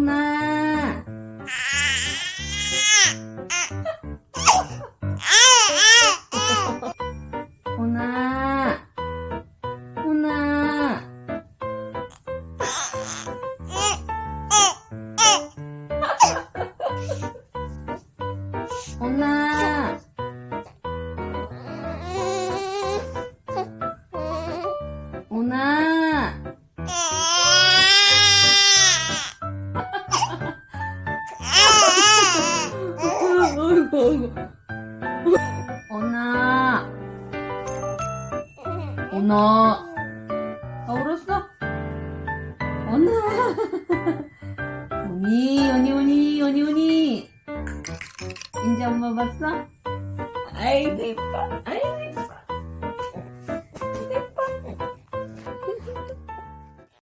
오나 오나 오나. 오나. 오나. 오나 오나. 오나. 아 울었어? 오나. 오니 오니 오니 오니 오니. 이제 엄마 봤어? 아이고 이뻐. 아이고